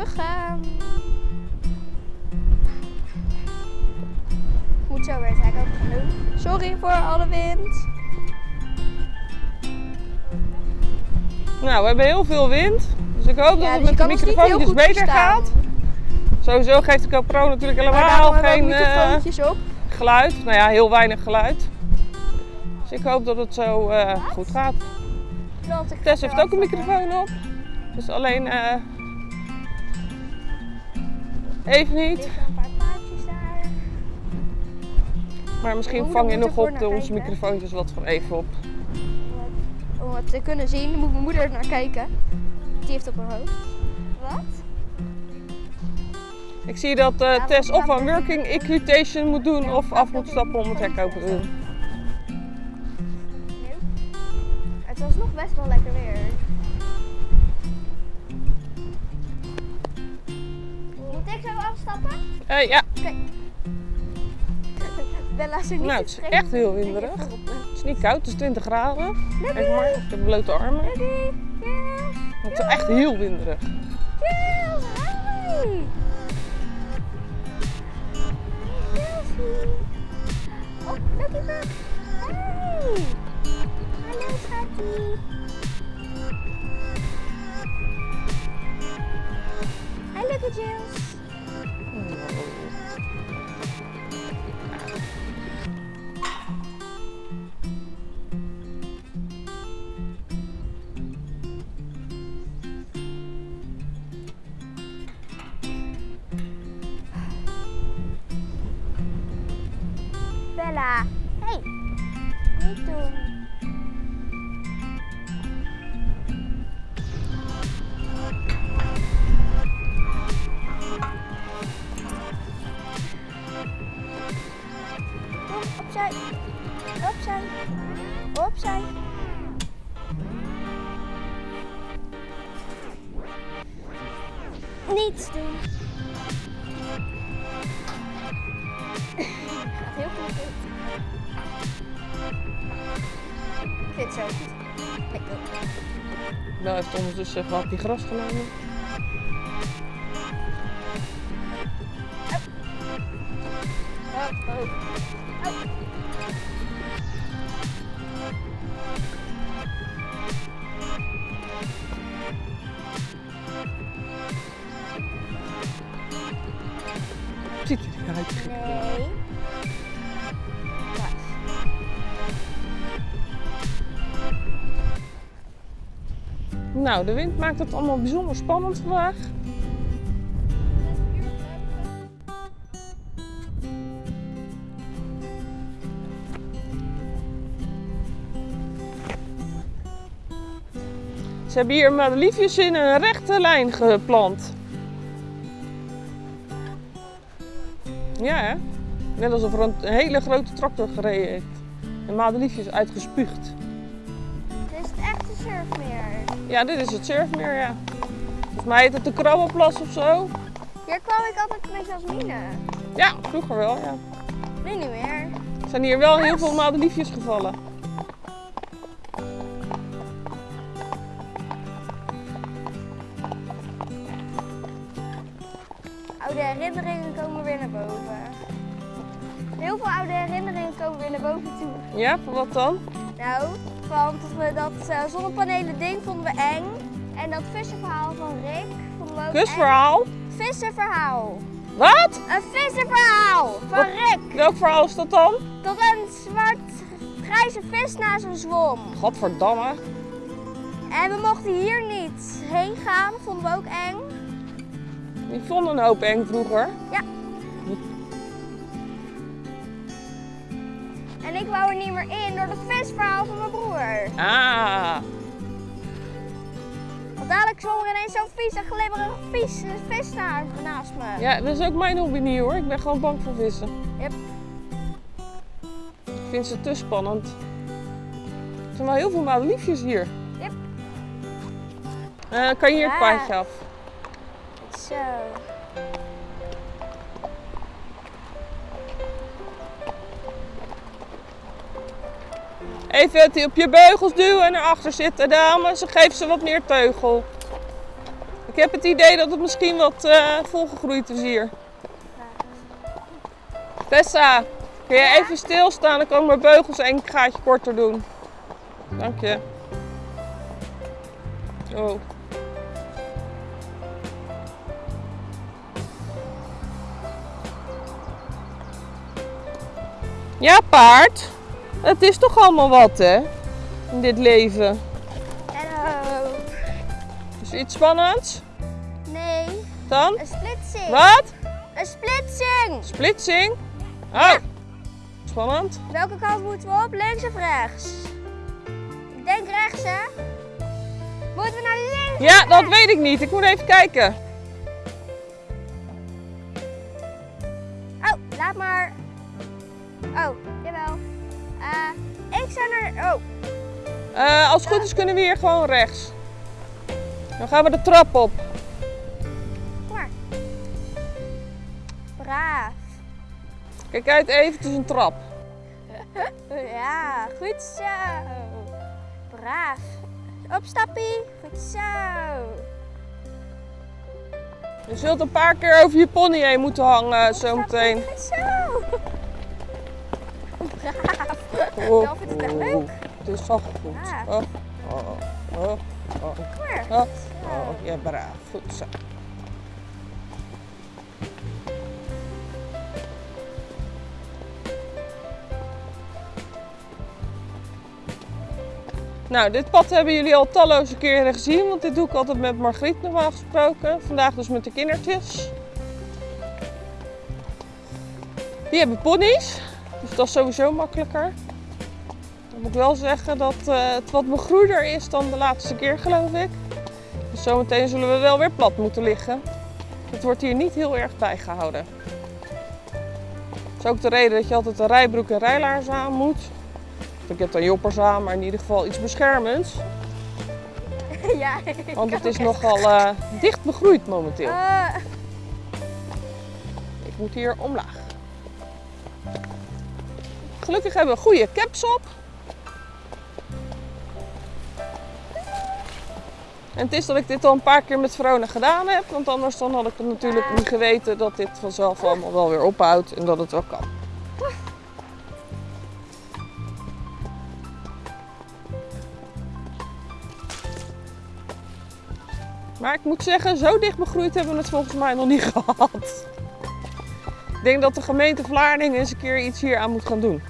We gaan. Moet zo weer het hek open gaan doen. Sorry voor alle wind. Nou, we hebben heel veel wind. Dus ik hoop dat het dus met de microfoontjes goed beter verstaan. gaat. Sowieso geeft de GoPro natuurlijk helemaal geen ook eh, microfoontjes op. geluid. Nou ja, heel weinig geluid. Dus ik hoop dat het zo eh, goed gaat. Tess heeft ook een microfoon op. Dus alleen eh, even Er niet. liggen een paar paardjes daar. Maar misschien vang je nog op de, onze kijken. microfoontjes wat van even op. Om het te kunnen zien, moet mijn moeder er naar kijken. Die heeft op haar hoofd. Wat? Ik zie dat eh, Ja, Tess of een working equitation moet doen of af moet stappen om het hek open te doen. Het was nog best wel lekker weer. Afstappen? Eh, ja, Bella is niet Nou, het is echt heel winderig. het is niet koud, het is 20 graden. Kijk maar, ik heb blote armen. Het is echt heel winderig. Oh, Bug! Hey! Hallo, schatje! Hi, Lucky Jules! Bella! Niets doen! Gaat heel goed. Ik vind het zo goed. Ik ook. Bel heeft ondertussen even hapje gras genomen. Nou, de wind maakt het allemaal bijzonder spannend vandaag. Ze hebben hier madeliefjes in een rechte lijn geplant. Ja, hè? Net alsof er een hele grote tractor gereden heeft. En madeliefjes uitgespuugd. Ja, dit is het surfmeer, ja. Volgens mij heet het de Krabbelplas of zo. Hier kwam ik altijd met Jasmine. Ja, vroeger wel, ja. Nu niet meer. Er zijn hier wel heel veel madeliefjes gevallen. Oude herinneringen komen weer naar boven. Heel veel oude herinneringen komen weer naar boven toe. Ja, voor wat dan? Nou, want we dat eh, zonnepanelen ding vonden we eng. En dat vissenverhaal van Rick vonden we ook Kusverhaal? eng. Vissenverhaal. Wat? Een vissenverhaal van Wat? Rick. Welk verhaal is dat dan? Dat een zwart grijze vis naast hem zwom. Godverdamme. En we mochten hier niet heen gaan, vonden we ook eng. Die vonden een hoop eng vroeger. Ja. En ik wou er niet meer in door dat visverhaal van mijn broer. Ah. Want dadelijk zwom er ineens zo'n vieze, glibberige vies, vis na- naast me. Ja, dat is ook mijn hobby niet hoor. Ik ben gewoon bang voor vissen. Yep. Ik vind ze te spannend. Er zijn wel heel veel madeliefjes hier. Yep. Eh, kan je hier het Ja. paadje af? Zo. Even op je beugels duwen en erachter zitten, dames. Geef ze wat meer teugel. Ik heb het idee dat het misschien wat eh, volgegroeid is hier. Tessa, kun je even stilstaan? Dan kan ik mijn beugels een gaatje korter doen. Dank je. Oh. Ja, paard. Het is toch allemaal wat, hè? In dit leven. Hallo. Is iets spannends? Nee, Dan? een splitsing. Wat? Een splitsing. Splitsing? Oh. Spannend. Welke kant moeten we op? Links of rechts? Ik denk rechts, hè? Moeten we naar links? Ja, dat weet ik niet. Ik moet even kijken. Oh, laat maar. Oh, ik zou naar. Oh, Eh, als het goed is kunnen we hier gewoon rechts. Dan gaan we de trap op. kom maar. Braaf. Kijk uit even, is een trap. Ja, goed zo. Braaf. Opstappie. Goed zo. Je zult een paar keer over je pony heen moeten hangen zometeen. Goed zo. Braaf. Oh, vindt het echt leuk. Het is wel goed. Ja. Oh, oh, oh, oh, Kom maar. oh, oh, ja, braaf. Goed zo. Nou, dit pad hebben jullie al talloze keren gezien, want dit doe ik altijd met Margriet normaal gesproken. Vandaag dus met de kindertjes. Die hebben ponies, dus dat is sowieso makkelijker. Dan moet ik wel zeggen dat eh, het wat begroeider is dan de laatste keer, geloof ik. Dus zometeen zullen we wel weer plat moeten liggen. Het wordt hier niet heel erg bijgehouden. Dat is ook de reden dat je altijd een rijbroek en rijlaars aan moet. Ik heb dan joppers aan, maar in ieder geval iets beschermends. Ja, ik Want het is nogal eh, dicht begroeid momenteel. Eh, Ik moet hier omlaag. Gelukkig hebben we goede caps op. En het is dat ik dit al een paar keer met Verona gedaan heb. Want anders dan had ik het natuurlijk niet geweten dat dit vanzelf allemaal wel weer ophoudt en dat het wel kan. Maar ik moet zeggen, zo dicht begroeid hebben we het volgens mij nog niet gehad. Ik denk dat de gemeente Vlaardingen eens een keer iets hier aan moet gaan doen.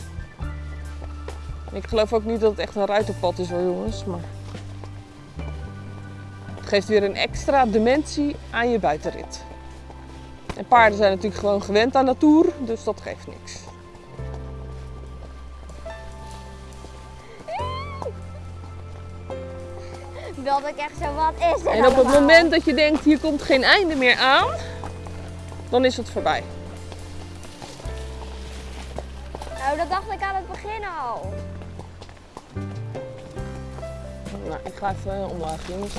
Ik geloof ook niet dat het echt een ruiterpad is hoor jongens, maar... Geeft weer een extra dimensie aan je buitenrit. En paarden zijn natuurlijk gewoon gewend aan natuur, dus dat geeft niks. dat ik echt zo, wat is En op het moment dat je denkt, hier komt geen einde meer aan, dan is het voorbij. Nou, dat dacht ik aan het begin al. Nou, ik ga even omlaag jongens.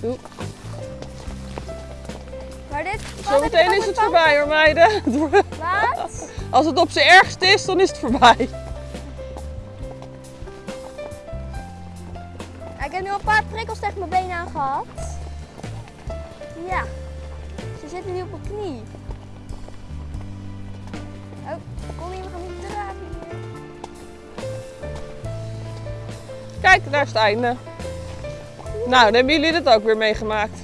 Doe. Maar dit... Zometeen is het voorbij hoor meiden. Wat? Als het op zijn ergst is, dan is het voorbij. Ik heb nu al een paar prikkels tegen mijn benen aan gehad. Ja. Ze zitten nu op mijn knie. Oh, kom hier, we gaan niet draven Kijk, daar is het einde. Nou, dan hebben jullie dit ook weer meegemaakt.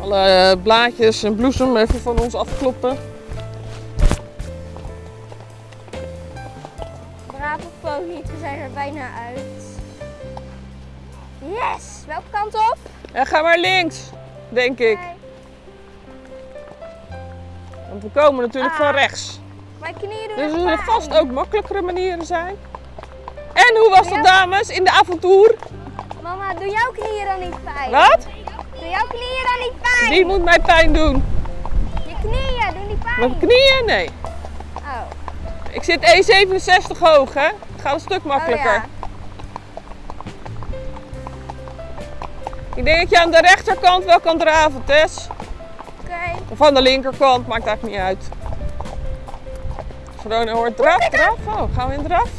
Alle blaadjes en bloesem even van ons afkloppen. Brave ponies, we zijn er bijna uit. Yes! Welke kant op? En ga maar links, denk ik. Want we komen natuurlijk van Ah. rechts. Mijn knieën doen Dus er zullen vast ook makkelijkere manieren zijn. En hoe was dat dames in de avontuur? Mama, doe jouw knieën dan niet pijn? Wat? Doe jouw knieën dan niet pijn? Die moet mij pijn doen. Je knieën doen niet pijn? Mijn knieën? Nee. Oh. Ik zit E67 hoog, hè? Het gaat een stuk makkelijker. Oh, ja. Ik denk dat je aan de rechterkant wel kan draven, Tess. Oké. Of aan de linkerkant, maakt eigenlijk niet uit. Verona hoort draf, draf. Oh, gaan we in draf?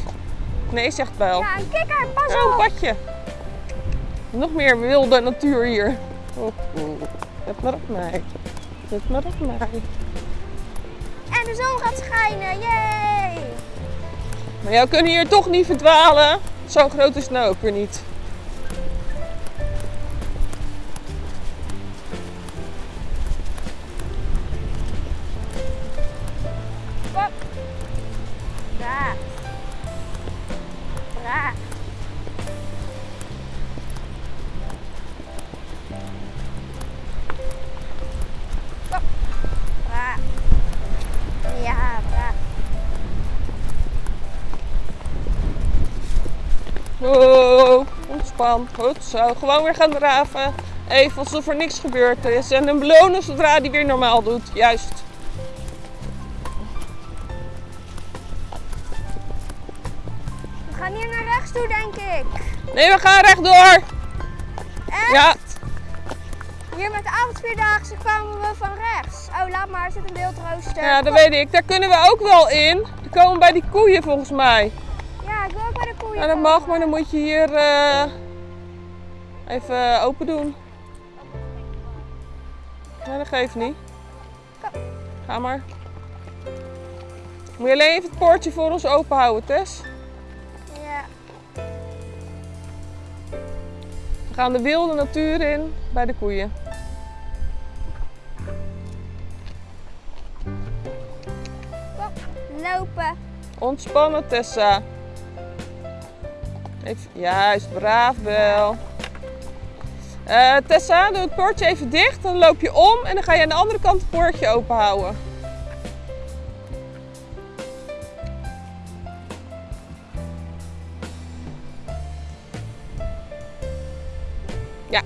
Nee, zegt Bijl. Ja, een kikker, pas Oh, een op. padje. Nog meer wilde natuur hier. Oh, oh. Let maar op mij. Let maar op mij. En de zon gaat schijnen, yay! Maar jou kunnen hier toch niet verdwalen. Zo groot is het nou ook weer niet. Goed zo. Gewoon weer gaan draven. Even alsof er niks gebeurd is. En hem belonen zodra hij weer normaal doet. Juist. We gaan hier naar rechts toe, denk ik. Nee, we gaan rechtdoor. Echt? Ja. Hier met de avondvierdaagse kwamen we van rechts. Oh, laat maar, er zit een wildrooster. Ja, dat Kom. weet ik. Daar kunnen we ook wel in. Die komen bij die koeien volgens mij. Ja, ik wil ook bij de koeien Nou, dat mag, maar dan moet je hier eh, even open doen. Ja, dat geeft niet. Ga maar. Moet je alleen even het poortje voor ons open houden, Tess. Ja. We gaan de wilde natuur in bij de koeien. Kom, lopen. Ontspannen, Tessa. Even, juist, braaf wel. Eh, Tessa, doe het poortje even dicht. Dan loop je om en dan ga je aan de andere kant het poortje open houden. Ja,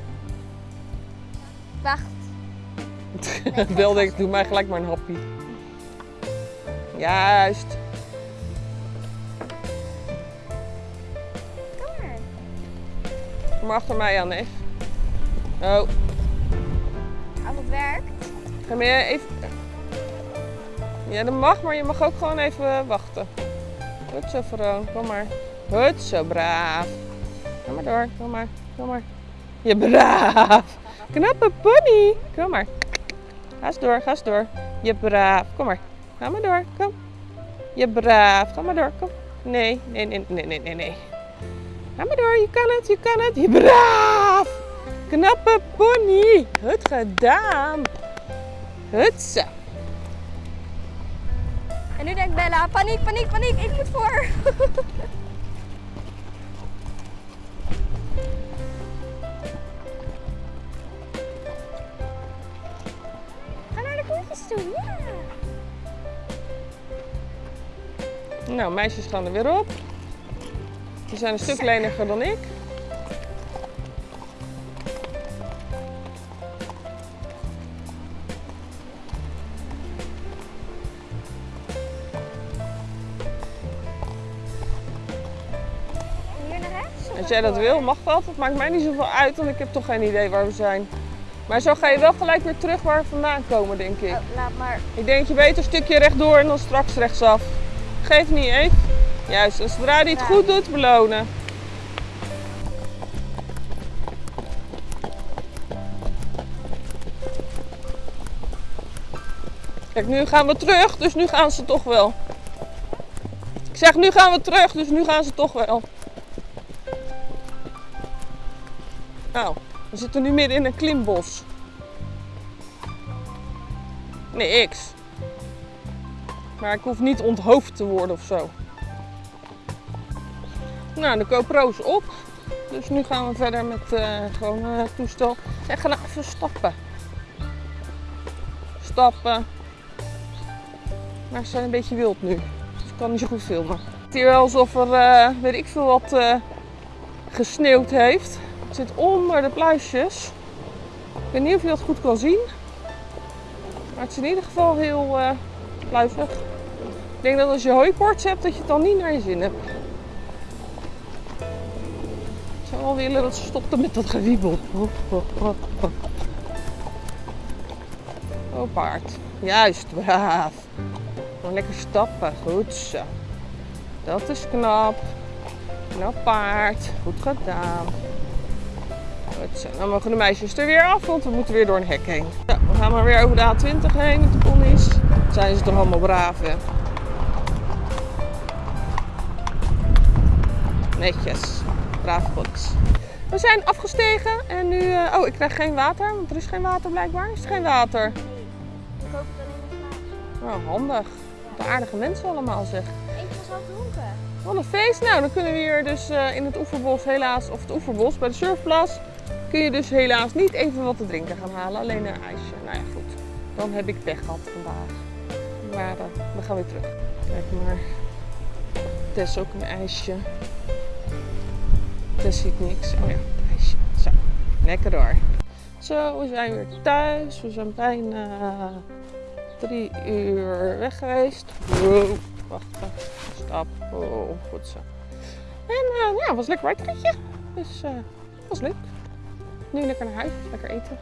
Wacht. wilde ik. Doe mij gelijk maar een happy. Juist. Kom maar. Kom maar achter mij aan, neef. Oh, Als het werkt. ga je even... Ja, dat mag, maar je mag ook gewoon even wachten. Goed zo, Veroon. Kom maar. Goed zo, braaf. Kom maar door. Kom maar. Kom maar. Je braaf. Knappe pony. Kom maar. Ga eens door. Ga eens door. Je braaf. Kom maar. Ga maar door. Kom. Je braaf. Ga maar door. Kom. Nee, nee, nee, nee, nee, nee, nee. Ga maar door. Je kan het. Je kan het. Je braaf. Knappe pony. Goed gedaan. Zo. En nu denkt Bella, paniek, paniek, paniek, ik moet voor. Ga naar de koetjes toe, ja. Nou, meisjes gaan er weer op. Die zijn een stuk leniger dan ik. Als jij dat wil, mag dat. Het maakt mij niet zoveel uit, want ik heb toch geen idee waar we zijn. Maar zo ga je wel gelijk weer terug waar we vandaan komen, denk ik. Oh, laat maar. Ik denk dat je beter een stukje rechtdoor en dan straks rechtsaf. Geef niet, Eve. Juist, en zodra hij het Ja. goed doet, belonen. Kijk, nu gaan we terug, dus nu gaan ze toch wel. Ik zeg, nu gaan we terug, dus nu gaan ze toch wel. Nou, we zitten nu midden in een klimbos. Nee, X. Maar ik hoef niet onthoofd te worden of zo. Nou, de GoPro is op. Dus nu gaan we verder met eh gewoon eh, toestel. En gaan even stappen. Stappen. Maar ze zijn een beetje wild nu. Dus ik kan niet zo goed filmen. Het is hier wel alsof er, eh, weet ik veel wat, gesneeuwd heeft. Zit onder de pluisjes. Ik weet niet of je dat goed kan zien. Maar het is in ieder geval heel pluizig. Ik denk dat als je hooiports hebt, dat je het dan niet naar je zin hebt. Ik zou wel willen dat ze stopten met dat gewiebel. Oh, paard. Juist, braaf. Lekker stappen. Goed zo. Dat is knap. Nou paard, goed gedaan. Zo, dan mogen de meisjes er weer af, want we moeten weer door een hek heen. Ja, we gaan maar weer over de A20 heen met de ponies. Dan zijn ze toch allemaal braaf, hè? Netjes, brave ponies. We zijn afgestegen en nu... eh, oh, ik krijg geen water, want er is geen water blijkbaar. Is er geen water? Ik hoop het alleen in glaasje. Oh, handig. Wat aardige mensen allemaal, zeg. Eentje was al dronken. Wat een feest. Nou, dan kunnen we hier dus eh, in het oeverbos helaas, of het oeverbos bij de surfplas, kun je dus helaas niet even wat te drinken gaan halen. Alleen een ijsje. Nou ja, goed. Dan heb ik pech gehad vandaag. Maar eh, we gaan weer terug. Kijk maar. Tess ook een ijsje. Tess ziet niks. Oh ja, ijsje. Zo, lekker door. Zo, we zijn weer thuis. We zijn bijna drie uur weg geweest. Wacht even. Stap. Oh, goed zo. En eh, ja, het was een lekker. Dus eh was leuk. Nu lekker naar huis, lekker eten.